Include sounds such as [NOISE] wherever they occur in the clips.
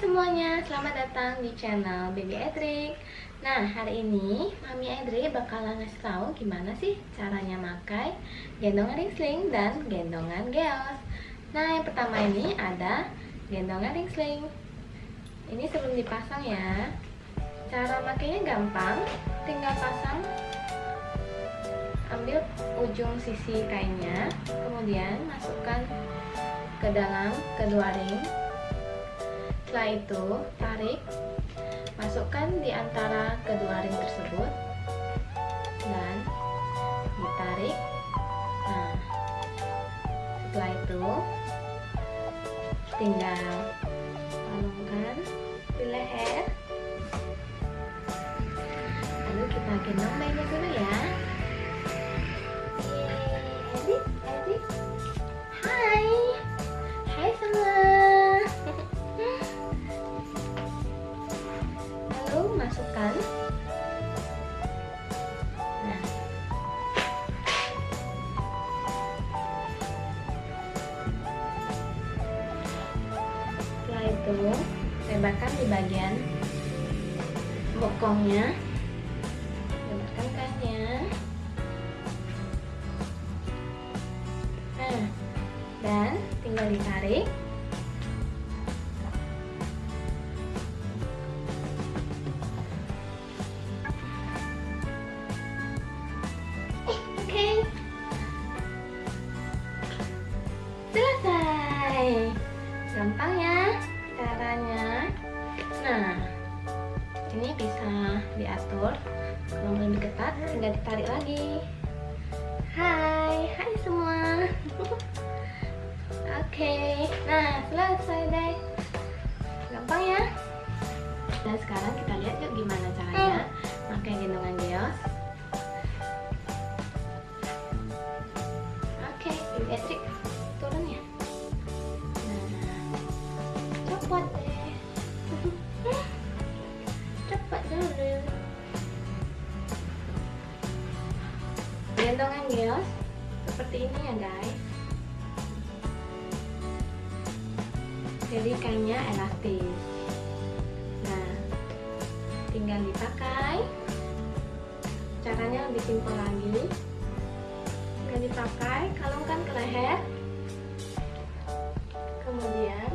semuanya, selamat datang di channel Baby Edric. Nah, hari ini Mami Edric bakalan ngasih tahu gimana sih caranya makai gendongan ringsling dan gendongan geos Nah, yang pertama ini ada gendongan ringsling. Ini sebelum dipasang ya. Cara makainya gampang, tinggal pasang Ambil ujung sisi kainnya Kemudian masukkan ke dalam kedua ring setelah itu, tarik, masukkan di antara kedua ring tersebut dan ditarik. Nah, setelah itu tinggal palungkan di leher. Lalu kita gendong bayinya dulu ya. masukkan itu lebarkan di bagian bokongnya. Lebarkan kainnya. Nah dan tinggal ditarik ini bisa diatur. Kalau lebih ketat tinggal ditarik lagi. Hai hai semua. [LAUGHS] Oke okay. nah selesai deh. Gampang ya? Dan sekarang kita lihat yuk gimana caranya pakai gendongan geos. Oke okay, trik cepat dulu gendongan geos seperti ini ya guys. Jadi kainnya elastis. Nah tinggal dipakai. Caranya lebih simpel lagi. Tinggal dipakai kalungkan ke leher. Kemudian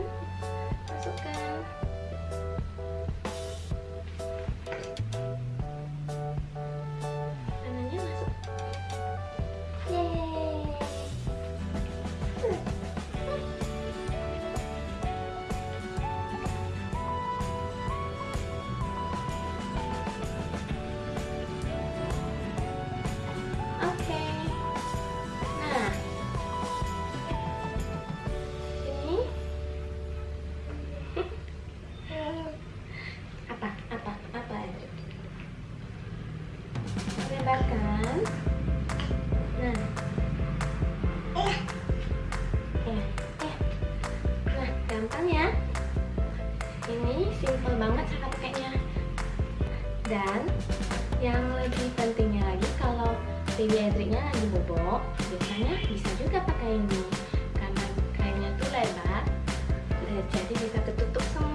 nah gampang ya. Ini simple banget cara pakainya. Dan yang lebih pentingnya lagi kalau Edricnya lagi bobok biasanya bisa juga pakai ini. Karena kainnya tuh lebar jadi bisa ketutup semua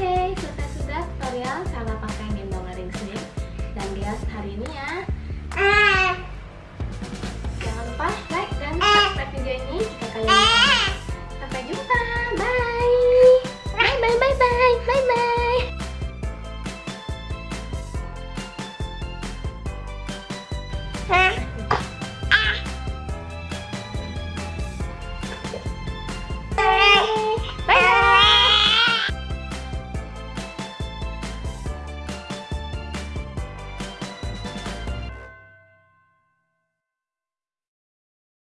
oke selesai sudah tutorial cara pakai gendong ring slip dan gelas hari ini ya